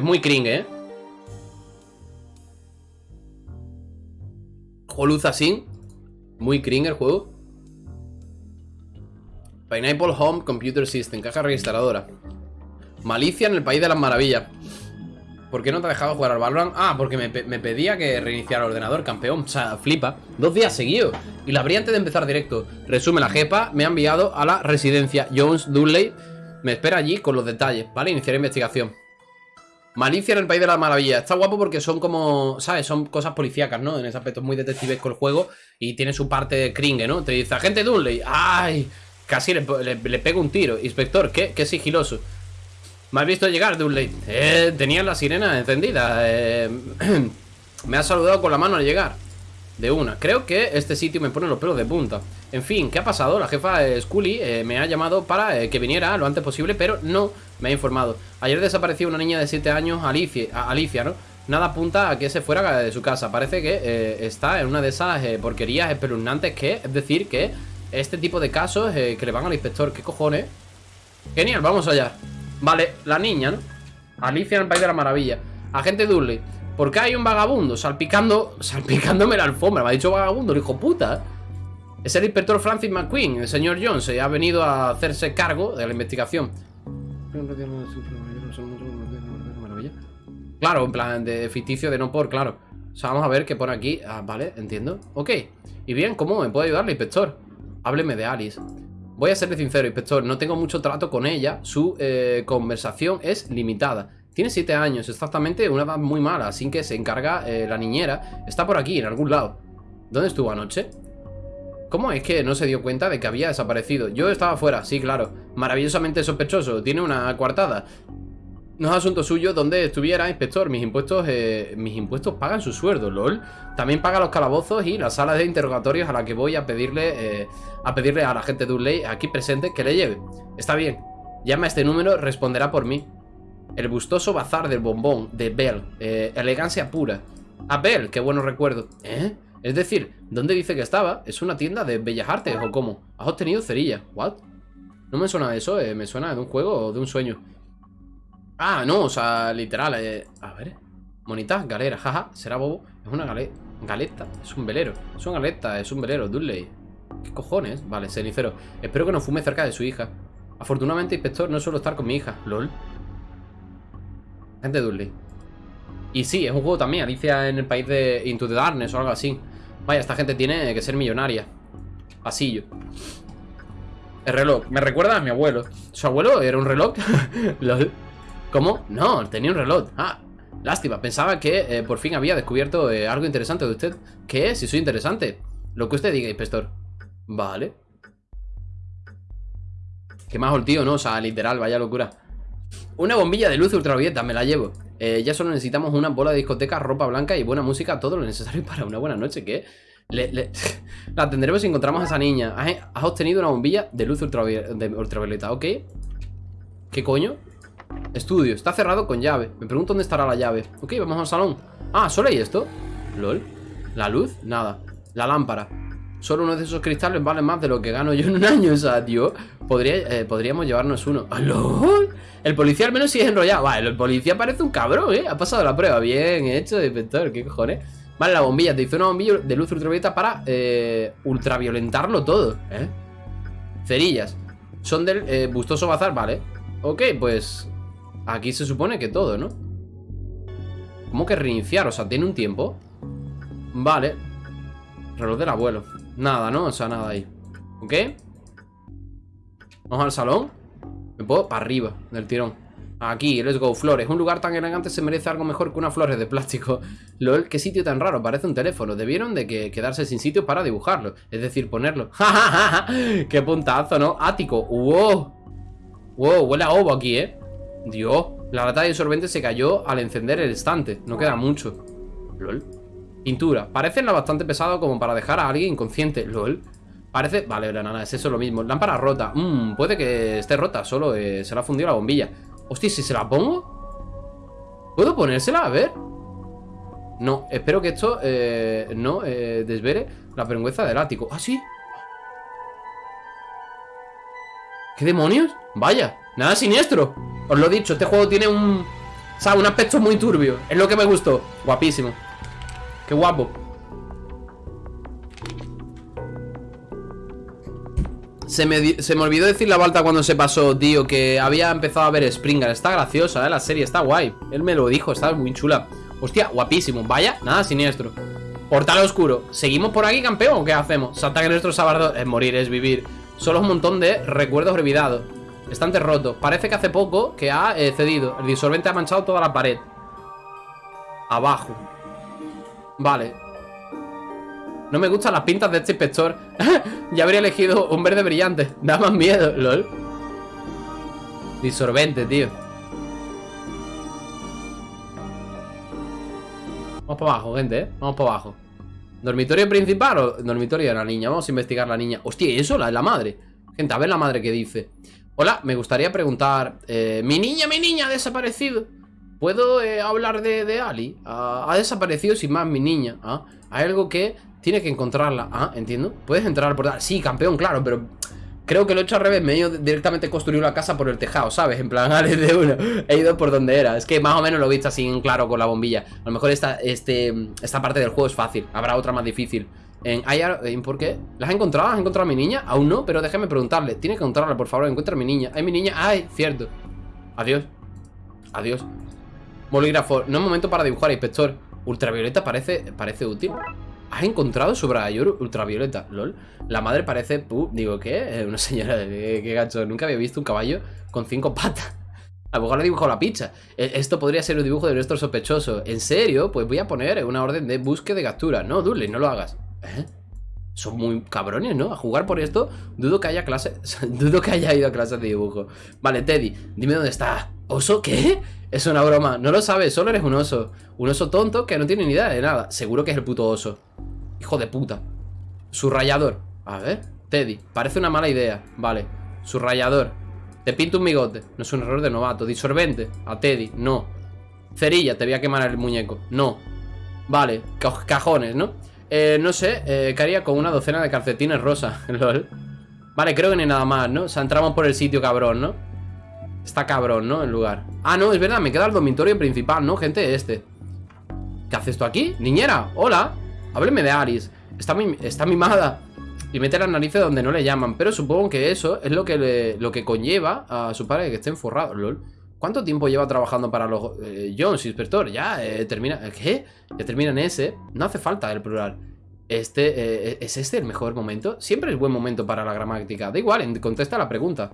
Es muy cringe, ¿eh? luz así. Muy cringe el juego. Pineapple Home Computer System, caja registradora. Malicia en el país de las maravillas. ¿Por qué no te ha dejado jugar al Valorant? Ah, porque me, pedía que reiniciara el ordenador, campeón. O sea, flipa. Dos días seguidos. Y la abrí antes de empezar directo. Resume, la jefa me ha enviado a la residencia Jones Dudley. Me espera allí con los detalles, ¿vale? Iniciar investigación. Malicia en el País de las Maravillas. Está guapo porque son como, ¿sabes? Son cosas policíacas, ¿no? En ese aspecto muy detectivesco el juego y tiene su parte cringe, ¿no? Te dice, agente Dunley, ¡ay! Casi le, pego un tiro. Inspector, ¿qué? ¿Qué sigiloso? Me has visto llegar, Dunley. Eh, tenía la sirena encendida. Eh, me ha saludado con la mano al llegar. De una. Creo que este sitio me pone los pelos de punta. En fin, ¿qué ha pasado? La jefa Scully eh, me ha llamado para eh, que viniera lo antes posible, pero no me ha informado. Ayer desapareció una niña de 7 años, Alicia, Alicia, ¿no? Nada apunta a que se fuera de su casa. Parece que eh, está en una de esas porquerías espeluznantes que, es decir, que este tipo de casos que le van al inspector. ¿Qué cojones? Genial, vamos allá. Vale, la niña, ¿no? Alicia en el País de la Maravilla. Agente Dudley. ¿Por qué hay un vagabundo salpicando, salpicándome la alfombra? Me ha dicho vagabundo, el hijo puta. Es el inspector Francis McQueen, el señor Jones, y ha venido a hacerse cargo de la investigación. Claro, en plan de ficticio de no por, claro. O sea, vamos a ver qué pone aquí. Ah, vale, entiendo. Ok. Y bien, ¿cómo me puede ayudarle, inspector? Hábleme de Alice. Voy a serle sincero, inspector. No tengo mucho trato con ella. Su eh, conversación es limitada. Tiene 7 años, exactamente una edad muy mala, así que se encarga eh, la niñera. Está por aquí, en algún lado. ¿Dónde estuvo anoche? ¿Cómo es que no se dio cuenta de que había desaparecido? Yo estaba fuera, sí, claro. Maravillosamente sospechoso. Tiene una coartada. No es asunto suyo donde estuviera, inspector. Mis impuestos eh, mis impuestos pagan su sueldo, lol. También paga los calabozos y las salas de interrogatorios a la que voy a pedirle eh, a pedirle a la gente de ley aquí presente que le lleve. Está bien. Llama a este número, responderá por mí. El gustoso bazar del bombón de Bell. Eh, elegancia pura. A Bell, qué bueno recuerdo. ¿Eh? Es decir, ¿dónde dice que estaba? ¿Es una tienda de bellas artes o cómo? ¿Has obtenido cerilla? ¿What? No me suena de eso, eh. me suena de un juego o de un sueño. Ah, no, o sea, literal. Eh. A ver. Monita, galera, jaja, será bobo. Es una gale galeta, es un velero. Es una galeta, es un velero, Dudley. ¿Qué cojones? Vale, cenicero. Espero que no fume cerca de su hija. Afortunadamente, inspector, no suelo estar con mi hija. LOL. Gente Dudley. Y sí, es un juego también, Alicia en el país de Into the Darkness o algo así. Vaya, esta gente tiene que ser millonaria. Pasillo. El reloj. Me recuerda a mi abuelo. ¿Su abuelo era un reloj? ¿Cómo? No, tenía un reloj. Ah, lástima. Pensaba que eh, por fin había descubierto eh, algo interesante de usted. ¿Qué es? Si soy interesante. Lo que usted diga, inspector. Vale. Qué más el tío, ¿no? O sea, literal, vaya locura. Una bombilla de luz ultravioleta, me la llevo. Eh, ya solo necesitamos una bola de discoteca, ropa blanca y buena música, todo lo necesario para una buena noche. ¿Qué? la tendremos si encontramos a esa niña. Has, obtenido una bombilla de luz ultravioleta, ¿ok? ¿Qué coño? Estudio, está cerrado con llave. Me pregunto dónde estará la llave. Ok, vamos al salón. Ah, ¿solo hay esto? ¿Lol? ¿La luz? Nada. La lámpara. Solo uno de esos cristales vale más de lo que gano yo en un año. O sea, tío, podría, eh, podríamos llevarnos uno. ¡Lol! El policía al menos sí es enrollado. Vale, el policía parece un cabrón, ¿eh? Ha pasado la prueba. Bien hecho, inspector. ¿Qué cojones? Vale, la bombilla. Te hizo una bombilla de luz ultravioleta para eh, ultraviolentarlo todo, ¿eh? Cerillas. Son del eh, bustoso bazar, vale. Ok, pues... Aquí se supone que todo, ¿no? ¿Cómo que reiniciar? O sea, ¿tiene un tiempo? Vale. Reloj del abuelo. Nada, ¿no? O sea, nada ahí. ¿Ok? Vamos al salón. Me puedo para arriba del tirón. Aquí, let's go, flores. Un lugar tan elegante se merece algo mejor que unas flores de plástico. LOL, qué sitio tan raro, parece un teléfono. Debieron de que quedarse sin sitio para dibujarlo. Es decir, ponerlo. ¡Qué puntazo, ¿no? Ático. ¡Wow! ¡Wow! Huele a ovo aquí, ¿eh? Dios. La lata de sorbente se cayó al encender el estante. No queda mucho. LOL. Pintura. Parece bastante pesado como para dejar a alguien inconsciente. LOL. Parece... Vale, nada, es eso lo mismo. Lámpara rota. Mmm, puede que esté rota. Solo eh, se le ha fundido la bombilla. Hostia, si se la pongo... ¿Puedo ponérsela? A ver. No, espero que esto eh, no eh, desvere la vergüenza del ático. ¿Ah, sí? ¿Qué demonios? Vaya, nada siniestro Os lo he dicho, este juego tiene un O sea, un aspecto muy turbio. Es lo que me gustó. Guapísimo. Qué guapo. Se me, se me, olvidó decir la Balta cuando se pasó, tío, que había empezado a ver Springer. Está graciosa, ¿eh? La serie está guay. Él me lo dijo, está muy chula. Hostia, guapísimo. Vaya, nada siniestro. Portal oscuro. ¿Seguimos por aquí, campeón? ¿O qué hacemos? Salta que nuestro sabardo es morir, es vivir. Solo un montón de recuerdos olvidados. Estante roto. Parece que hace poco que ha eh, cedido. El disolvente ha manchado toda la pared. Abajo. Vale. No me gustan las pintas de este inspector. ya habría elegido un verde brillante. Da más miedo, lol. Disolvente, tío. Vamos para abajo, gente, ¿eh? Vamos para abajo. ¿Dormitorio principal o dormitorio de la niña? Vamos a investigar la niña. Hostia, eso la, la madre. Gente, a ver la madre que dice. Hola, me gustaría preguntar. Eh, mi niña, mi niña ha desaparecido. ¿Puedo eh, hablar de, de Ali? Ah, ha desaparecido sin más mi niña. ¿ah? Hay algo que tiene que encontrarla. Ah, entiendo. Puedes entrar por... Sí, campeón, claro, pero... Creo que lo he hecho al revés, me he ido directamente construir la casa por el tejado, ¿sabes? En plan, Ale de uno, he ido por donde era Es que más o menos lo he visto así en claro con la bombilla A lo mejor esta, este, esta parte del juego es fácil Habrá otra más difícil en, ¿hay, ¿Por qué? ¿Las has encontrado? ¿Has encontrado a mi niña? Aún no, pero déjame preguntarle Tiene que encontrarla, por favor, encuentra a mi niña ¿Hay mi niña? ¡Ay! Cierto Adiós Adiós Bolígrafo No es momento para dibujar, inspector Ultravioleta parece, parece útil ¿Has encontrado su bragador ultravioleta? LOL. La madre parece... digo, ¿qué? Una señora de... ¿Qué gacho? Nunca había visto un caballo con cinco patas. A lo mejor le dibujado la picha. E, esto podría ser un dibujo de nuestro sospechoso. ¿En serio? Pues voy a poner una orden de búsqueda de captura. No, Dudley, no lo hagas. ¿Eh? Son muy cabrones, ¿no? A jugar por esto, dudo que haya clase... dudo que haya ido a clases de dibujo. Vale, Teddy, dime dónde está. ¿Oso qué? Es una broma. No lo sabes, solo eres un oso. Un oso tonto que no tiene ni idea de nada. Seguro que es el puto oso. Hijo de puta. Subrayador. A ver. Teddy. Parece una mala idea. Vale. Subrayador. Te pinto un bigote. No es un error de novato. Disolvente. A Teddy. No. Cerilla. Te voy a quemar el muñeco. No. Vale. Cajones, ¿no? Eh, no sé. Eh, ¿Qué haría con una docena de calcetines rosa? LOL. Vale, creo que hay nada más, ¿no? O sea, entramos por el sitio cabrón, ¿no? Está cabrón, ¿no? El lugar. Ah, no, es verdad. Me queda el dormitorio principal, ¿no? Gente, este. ¿Qué haces tú aquí? Niñera. Hola. Hábleme de Aris. Está, está mimada. Y mete las narices donde no le llaman. Pero supongo que eso es lo que, lo que conlleva a su padre que esté enforrado. LOL. ¿Cuánto tiempo lleva trabajando para los eh, Jones, inspector? Ya, eh, termina... ¿Qué? Ya termina en ese. No hace falta el plural. Este, eh, ¿es este el mejor momento? Siempre es buen momento para la gramática. Da igual, contesta la pregunta.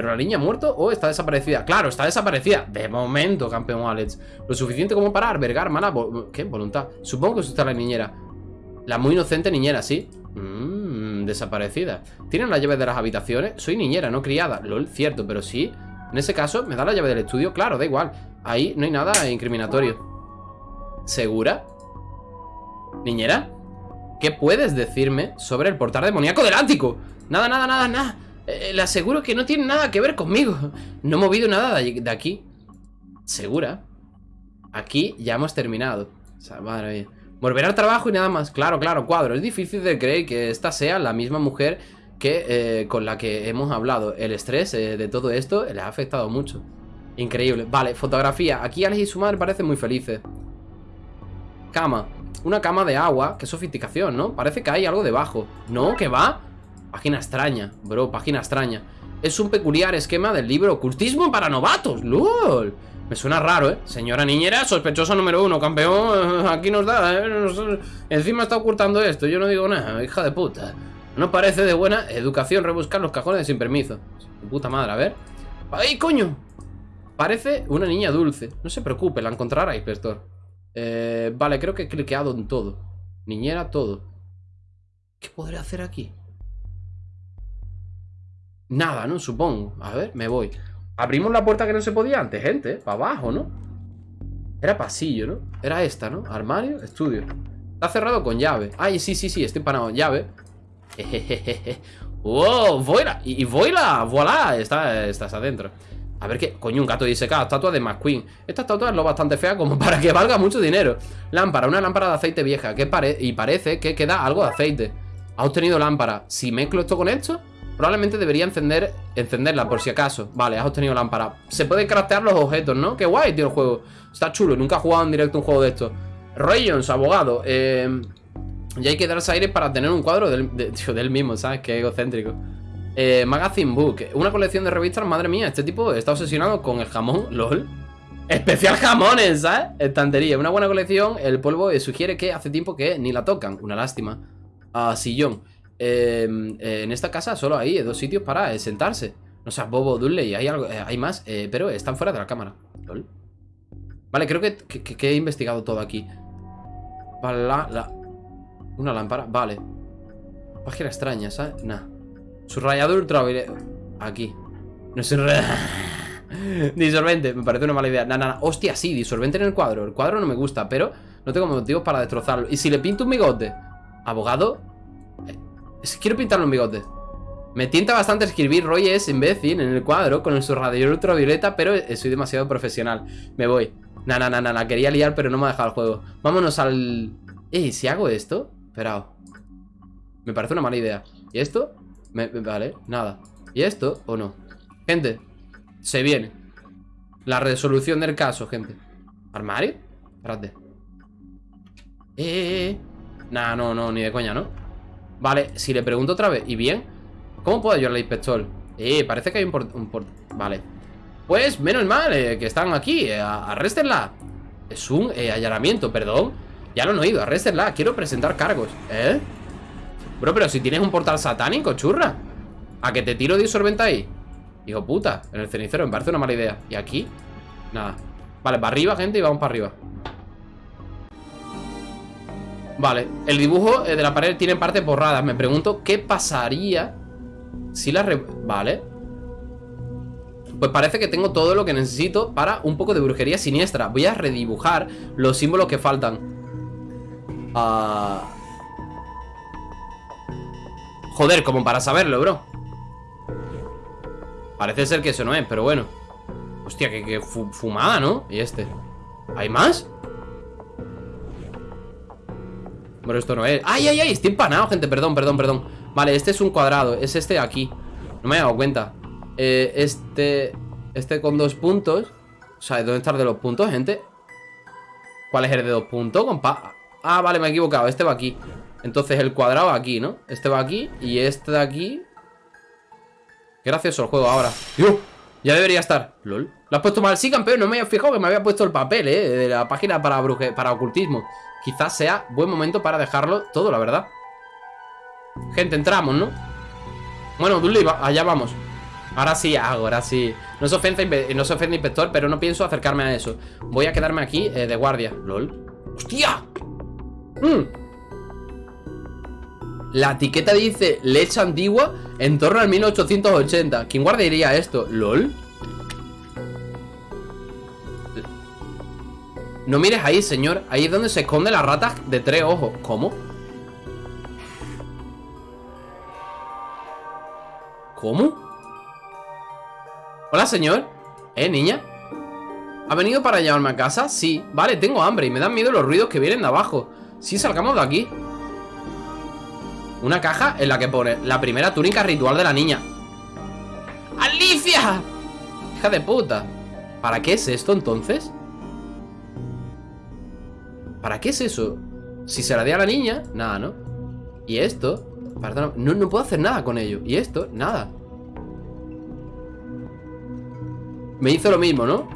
¿Pero la niña ha muerto o está desaparecida? Claro, está desaparecida. De momento, campeón Alex. Lo suficiente como para albergar mala... ¿Qué? Voluntad. Supongo que está la niñera. La muy inocente niñera, sí. Mmm, desaparecida. ¿Tienen la llave de las habitaciones? Soy niñera, no criada. LOL, cierto, pero sí. En ese caso, ¿me da la llave del estudio? Claro, da igual. Ahí no hay nada incriminatorio. ¿Segura? ¿Niñera? ¿Qué puedes decirme sobre el portal demoníaco del Ántico? Nada, nada, nada, nada. Eh, le aseguro que no tiene nada que ver conmigo. No he movido nada de aquí. ¿Segura? Aquí ya hemos terminado. O sea, madre mía. Volver al trabajo y nada más. Claro, claro, cuadro. Es difícil de creer que esta sea la misma mujer que eh, con la que hemos hablado. El estrés eh, de todo esto le ha afectado mucho. Increíble. Vale, fotografía. Aquí Alex y su madre parecen muy felices. Cama. Una cama de agua. Qué sofisticación, ¿no? Parece que hay algo debajo. ¿No? ¿Qué va? Página extraña, bro. Página extraña. Es un peculiar esquema del libro Ocultismo para novatos. ¡Lol! Me suena raro, ¿eh? Señora niñera, sospechosa número uno, campeón. Aquí nos da, ¿eh? Encima está ocultando esto. Yo no digo nada, hija de puta. No parece de buena educación rebuscar los cajones sin permiso. Puta madre, a ver. ¡Ay, coño! Parece una niña dulce. No se preocupe, la encontrará, inspector. Eh, vale, creo que he cliqueado en todo. Niñera, todo. ¿Qué podré hacer aquí? Nada, ¿no? Supongo. A ver, me voy. Abrimos la puerta que no se podía antes, gente. Para abajo, ¿no? Era pasillo, ¿no? Era esta, ¿no? Armario, estudio. Está cerrado con llave. Ay, sí, sí, sí, estoy parado. Llave. ¡Wow! ¡Voila! Y, voila, voilà, está, estás adentro. A ver qué. Coño, un gato disecado. Estatua de McQueen. Esta estatua es lo bastante fea como para que valga mucho dinero. Lámpara, una lámpara de aceite vieja. Que pare y parece que queda algo de aceite. Ha obtenido lámpara. Si mezclo esto con esto, Probablemente debería encender encenderla por si acaso. Vale, has obtenido lámpara. Se pueden craftear los objetos, ¿no? Qué guay, tío, el juego. Está chulo. Nunca he jugado en directo un juego de esto. Roy Jones, abogado. Eh, y hay que darse aire para tener un cuadro del, del mismo, ¿sabes? Qué egocéntrico. Eh, Magazine Book. Una colección de revistas, madre mía. Este tipo está obsesionado con el jamón. LOL. Especial jamones, ¿sabes? Estantería. Una buena colección. El polvo eh, sugiere que hace tiempo que ni la tocan. Una lástima. Ah, sillón. Em, eh, en esta casa solo hay dos sitios para eh, sentarse. No sea, Bobo, Dudley, hay, algo, hay más, pero están fuera de la cámara. Vale, creo que, he investigado todo aquí. Vale, la, Una lámpara, vale. Página extraña, ¿sabes? Nah. Subrayador. Aquí. No es Disolvente, me parece una mala idea Nada, nada, hostia, sí, disolvente en el cuadro El cuadro no me gusta, pero no tengo motivos para destrozarlo ¿Y si le pinto un bigote? ¿Abogado? Es que quiero pintarle un bigote Me tienta bastante escribir Roy es imbécil en el cuadro Con el subrayador ultravioleta, pero soy demasiado profesional Me voy Nada, nada, nada, quería liar, pero no me ha dejado el juego Vámonos al... Eh, si hago esto Espera Me parece una mala idea ¿Y esto? vale, nada ¿Y esto o no? Gente se viene. La resolución del caso, gente. ¿Armario? Espérate. Eh, eh, eh. Nah, no, no, ni de coña, ¿no? Vale, si le pregunto otra vez ¿Y bien? ¿Cómo puedo ayudarle al inspector? Eh, parece que hay un port... Vale Pues, menos mal eh, que están aquí eh, Arréstenla Es un eh, perdón Ya lo han oído, arréstenla Quiero presentar cargos ¿Eh? Bro, pero si tienes un portal satánico, churra ¿A que te tiro disolvente ahí? Hijo puta, en el cenicero me parece una mala idea ¿Y aquí? Nada Vale, para arriba, gente, y vamos para arriba Vale, el dibujo eh, de la pared tiene partes borradas. Me pregunto qué pasaría Si la... Vale. Pues parece que tengo todo lo que necesito Para un poco de brujería siniestra. Voy a redibujar los símbolos que faltan. Uh... Joder, como para saberlo, bro. Parece ser que eso no es, pero bueno. Hostia, que, fumada, ¿no? Y este ¿Hay más? Bueno, esto no es. ¡Ay, ay, ay! Estoy empanado, gente Perdón, perdón, perdón. Vale, este es un cuadrado Es este de aquí. No me he dado cuenta. Eh, Este... Este con dos puntos. O sea, ¿dónde está el de los puntos, gente? ¿Cuál es el de dos puntos, compa? Ah, vale, me he equivocado Este va aquí. Entonces el cuadrado va aquí, ¿no? Este va aquí Y este de aquí. Qué gracioso el juego ahora. Ya debería estar. LOL. Lo has puesto mal. Sí, campeón No me había fijado que me había puesto el papel, eh De la página para, bruje para ocultismo Quizás sea buen momento para dejarlo todo, la verdad Gente, entramos, ¿no? Bueno, Dudley, allá vamos Ahora sí ahora sí No se ofende, no se ofende inspector Pero no pienso acercarme a eso Voy a quedarme aquí eh, de guardia LOL ¡Hostia! ¡Mmm! La etiqueta dice leche antigua en torno al 1880. ¿Quién guardaría esto? ¿LOL? No mires ahí, señor. Ahí es donde se esconde la rata de tres ojos. ¿Cómo? ¿Cómo? Hola, señor. ¿Eh, niña? ¿Ha venido para llevarme a casa? Sí. Vale, tengo hambre y me dan miedo los ruidos que vienen de abajo. Sí, salgamos de aquí. Una caja en la que pone La primera túnica ritual de la niña ¡Alicia! Hija de puta ¿Para qué es esto entonces? ¿Para qué es eso? Si se la di a la niña, nada, ¿no? Y esto no, no puedo hacer nada con ello Y esto, nada Me hizo lo mismo, ¿no?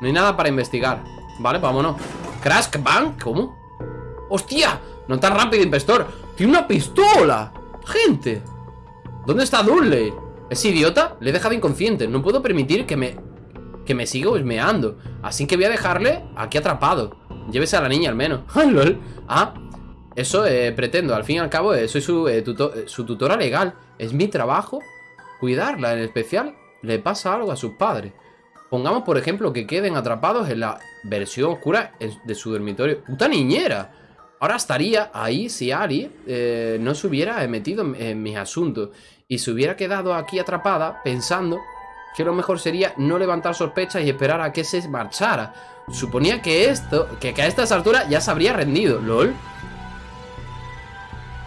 No hay nada para investigar Vale, vámonos Crash Bank, ¿cómo? ¡Hostia! No tan rápido, inspector ¡Tiene una pistola! ¡Gente! ¿Dónde está Dudley? ¿Es idiota? Le he dejado inconsciente No puedo permitir que me... Que me siga husmeando Así que voy a dejarle aquí atrapado Llévese a la niña al menos. ¡Ah, lol! Ah, eso eh, pretendo. Al fin y al cabo eh, soy su, eh, su tutora legal. Es mi trabajo Cuidarla, en especial Le pasa algo a sus padres. Pongamos, por ejemplo, que queden atrapados en la versión oscura de su dormitorio. ¡Puta niñera! Ahora estaría ahí si Ari no se hubiera metido en, mis asuntos y se hubiera quedado aquí atrapada pensando que lo mejor sería no levantar sospechas y esperar a que se marchara. Suponía que esto, que, a estas alturas ya se habría rendido, lol.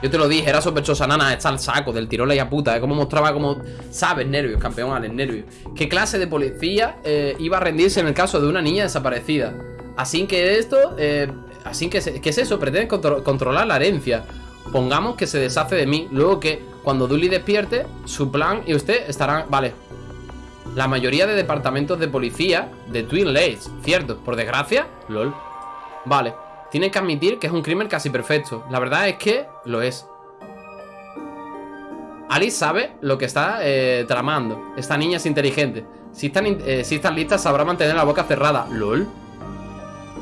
Yo te lo dije, era sospechosa, nana, está al saco del tirón la puta, ¿eh? Como mostraba como, sabes, nervios, campeón, Alex, nervios. ¿Qué clase de policía eh, iba a rendirse en el caso de una niña desaparecida? Así que esto, eh, así que, ¿qué es eso? Pretende controlar la herencia. Pongamos que se deshace de mí, luego que cuando Dully despierte, su plan y usted estarán, vale. La mayoría de departamentos de policía de Twin Lakes, cierto, por desgracia, lol. Vale. Tiene que admitir que es un crimen casi perfecto. La verdad es que lo es. Alice sabe lo que está eh, tramando. Esta niña es inteligente. Si están, eh, si están listas, sabrá mantener la boca cerrada. LOL.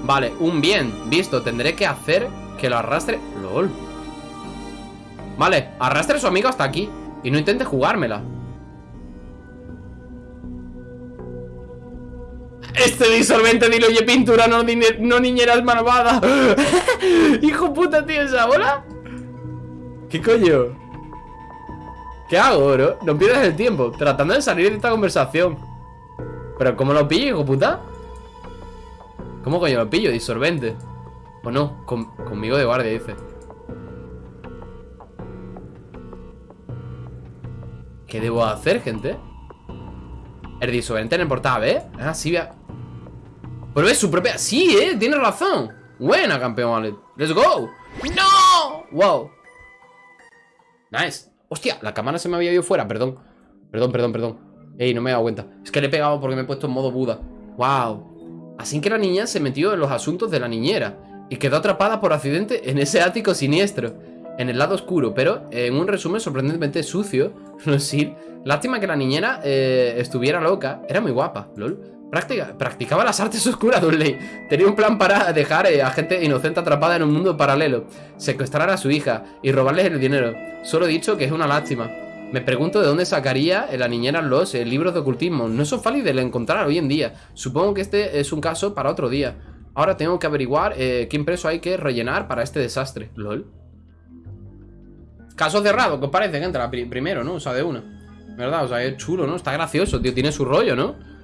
Vale, un bien. Visto, tendré que hacer que lo arrastre. LOL. Vale, arrastre a su amigo hasta aquí. Y no intente jugármela. Este disolvente diluye pintura, no, niñeras malvada. Hijo puta, tío, esa bola. ¿Qué coño? ¿Qué hago, bro? No pierdas el tiempo Tratando de salir de esta conversación ¿Pero cómo lo pillo, hijo puta? ¿Cómo coño lo pillo? Disolvente O no, conmigo de guardia, dice ¿Qué debo hacer, gente? El disolvente en el portal, ¿eh? Ah, sí, vea pero es su propia... Sí, eh, tiene razón. Buena, campeón, vale Let's go. ¡No! Wow. Nice. Hostia, la cámara se me había ido fuera, perdón. Perdón, perdón, perdón. Ey, no me he dado cuenta. Es que le he pegado porque me he puesto en modo Buda. Wow. Así que la niña se metió en los asuntos de la niñera Y quedó atrapada por accidente en ese ático siniestro En el lado oscuro Pero en un resumen sorprendentemente sucio No sé Lástima que la niñera eh, estuviera loca. Era muy guapa, lol practicaba las artes oscuras, Dudley. Tenía un plan para dejar eh, a gente inocente atrapada en un mundo paralelo, secuestrar a su hija y robarles el dinero. Solo he dicho que es una lástima. Me pregunto de dónde sacaría la niñera los eh, libros de ocultismo. No son fáciles de encontrar hoy en día. Supongo que este es un caso para otro día. Ahora tengo que averiguar eh, qué impreso hay que rellenar para este desastre. LOL. Caso cerrado, ¿qué os parece, gente? La primero, ¿no? O sea, de una. ¿Verdad? O sea, es chulo, ¿no? Está gracioso, tío. Tiene su rollo, ¿no?